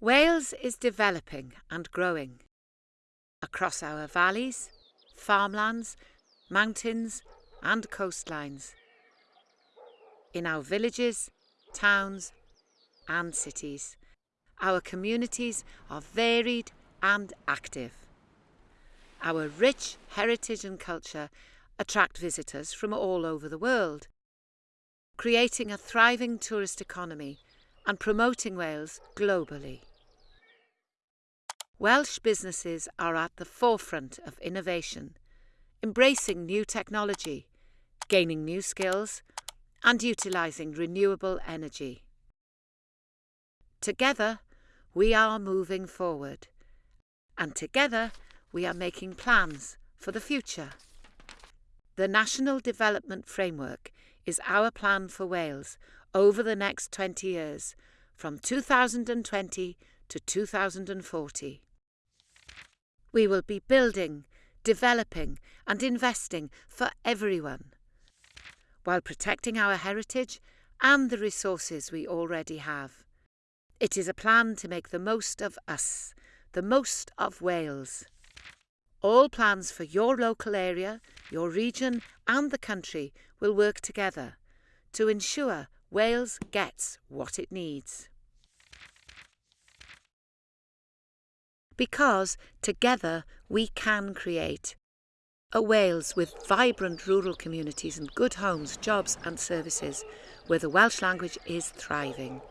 Wales is developing and growing. Across our valleys, farmlands, mountains and coastlines. In our villages, towns and cities, our communities are varied and active. Our rich heritage and culture attract visitors from all over the world, creating a thriving tourist economy and promoting Wales globally. Welsh businesses are at the forefront of innovation, embracing new technology, gaining new skills, and utilising renewable energy. Together, we are moving forward, and together, we are making plans for the future. The National Development Framework is our plan for Wales over the next 20 years, from 2020 to 2040. We will be building, developing and investing for everyone, while protecting our heritage and the resources we already have. It is a plan to make the most of us, the most of Wales. All plans for your local area, your region and the country will work together to ensure Wales gets what it needs. Because together we can create a Wales with vibrant rural communities and good homes, jobs and services where the Welsh language is thriving.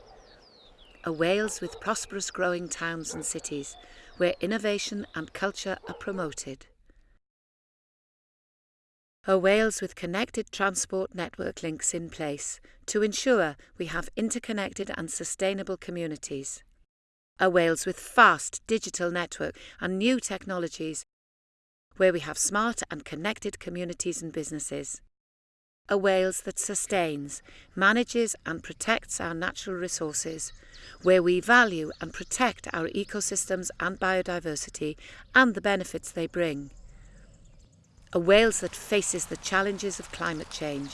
A Wales with prosperous growing towns and cities where innovation and culture are promoted. A Wales with connected transport network links in place to ensure we have interconnected and sustainable communities. A Wales with fast digital network and new technologies where we have smart and connected communities and businesses. A Wales that sustains, manages and protects our natural resources, where we value and protect our ecosystems and biodiversity and the benefits they bring a Wales that faces the challenges of climate change,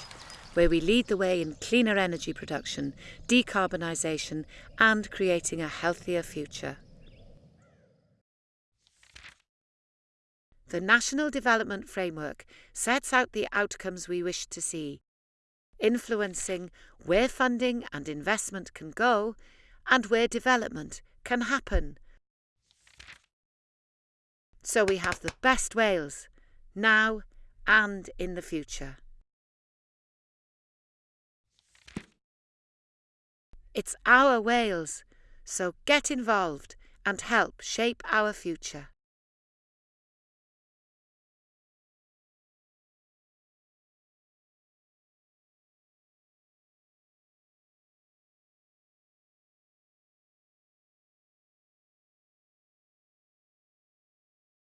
where we lead the way in cleaner energy production, decarbonisation and creating a healthier future. The National Development Framework sets out the outcomes we wish to see, influencing where funding and investment can go and where development can happen. So we have the best Wales, now and in the future. It's our Wales, so get involved and help shape our future.